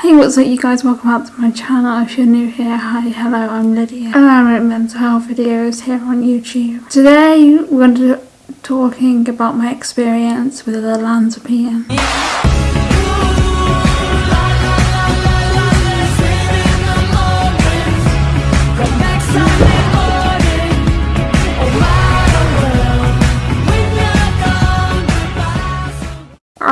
Hey what's up you guys, welcome back to my channel. If you're new here, hi, hello, I'm Lydia and I make mental health videos here on YouTube. Today we're going to be talking about my experience with the Olanzapine.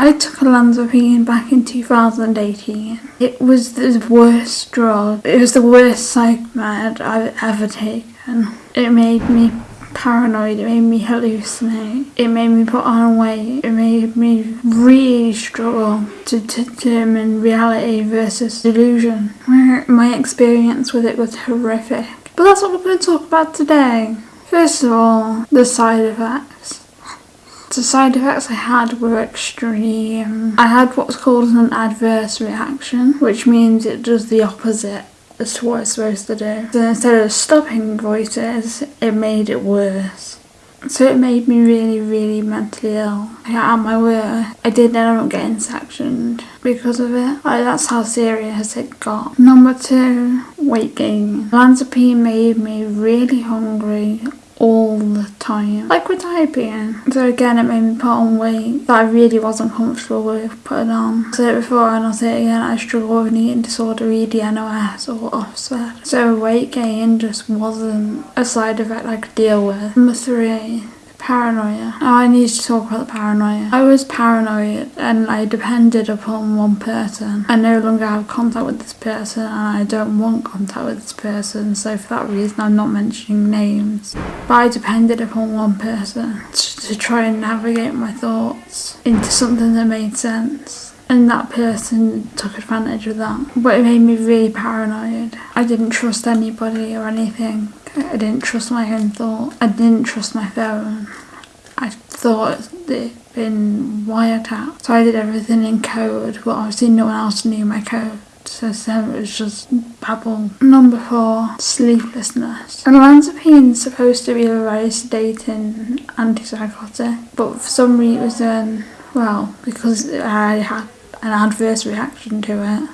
I took a olanzapine back in 2018. It was the worst drug. It was the worst psych med I've ever taken. It made me paranoid, it made me hallucinate, it made me put on weight, it made me really struggle to determine reality versus delusion. My experience with it was horrific. But that's what we're going to talk about today. First of all, the side effects. The side effects I had were extreme. I had what's called an adverse reaction, which means it does the opposite as to what it's supposed to do. So instead of stopping voices, it made it worse. So it made me really, really mentally ill. I At my work, I did end up getting sectioned because of it. Like, that's how serious it got. Number two, weight gain. Olanzapine made me really hungry all the time. Like with diabetes. So again it made me put on weight that I really wasn't comfortable with putting on. I said it before and I'll say it again, I struggle with an eating disorder, EDNOS or OSFED. So weight gain just wasn't a side effect I could deal with. Number three, Paranoia. Oh, I need to talk about the paranoia. I was paranoid and I depended upon one person. I no longer have contact with this person and I don't want contact with this person so for that reason I'm not mentioning names. But I depended upon one person to, to try and navigate my thoughts into something that made sense and that person took advantage of that. But it made me really paranoid. I didn't trust anybody or anything. I didn't trust my own thought. I didn't trust my phone. I thought it'd been wiretapped. So I did everything in code, but obviously no one else knew my code. So, it was just babble. Number four, sleeplessness. And olanzapine is supposed to be a very sedating antipsychotic, but for some reason, well, because I had an adverse reaction to it,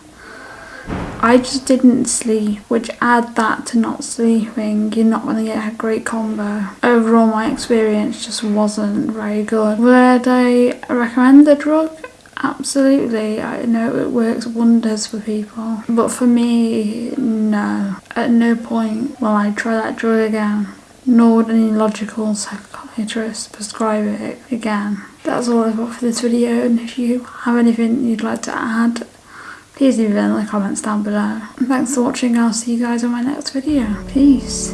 I just didn't sleep, which add that to not sleeping, you're not going to get a great combo. Overall, my experience just wasn't very good. Would I recommend the drug? Absolutely, I know it works wonders for people. But for me, no. At no point will I try that drug again. Nor would any logical psychiatrist prescribe it again. That's all I've got for this video and if you have anything you'd like to add please leave it in the comments down below. Thanks for watching, I'll see you guys on my next video. Peace.